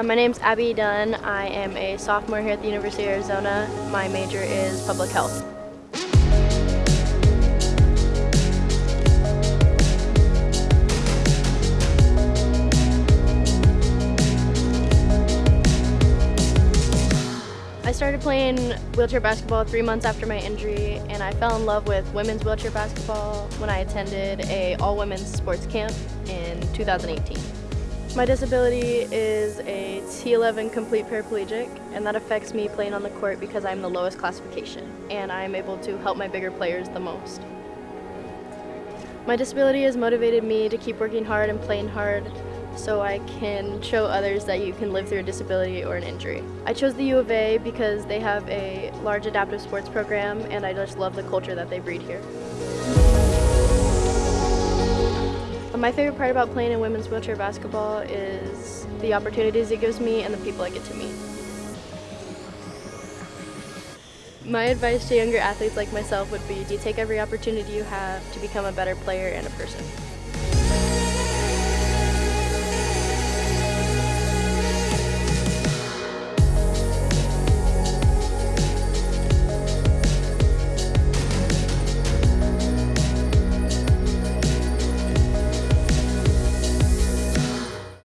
Uh, my name's Abby Dunn. I am a sophomore here at the University of Arizona. My major is public health. I started playing wheelchair basketball three months after my injury and I fell in love with women's wheelchair basketball when I attended a all-women's sports camp in 2018. My disability is a T11 complete paraplegic and that affects me playing on the court because I'm the lowest classification and I'm able to help my bigger players the most. My disability has motivated me to keep working hard and playing hard so I can show others that you can live through a disability or an injury. I chose the U of A because they have a large adaptive sports program and I just love the culture that they breed here. My favorite part about playing in women's wheelchair basketball is the opportunities it gives me and the people I get to meet. My advice to younger athletes like myself would be to take every opportunity you have to become a better player and a person.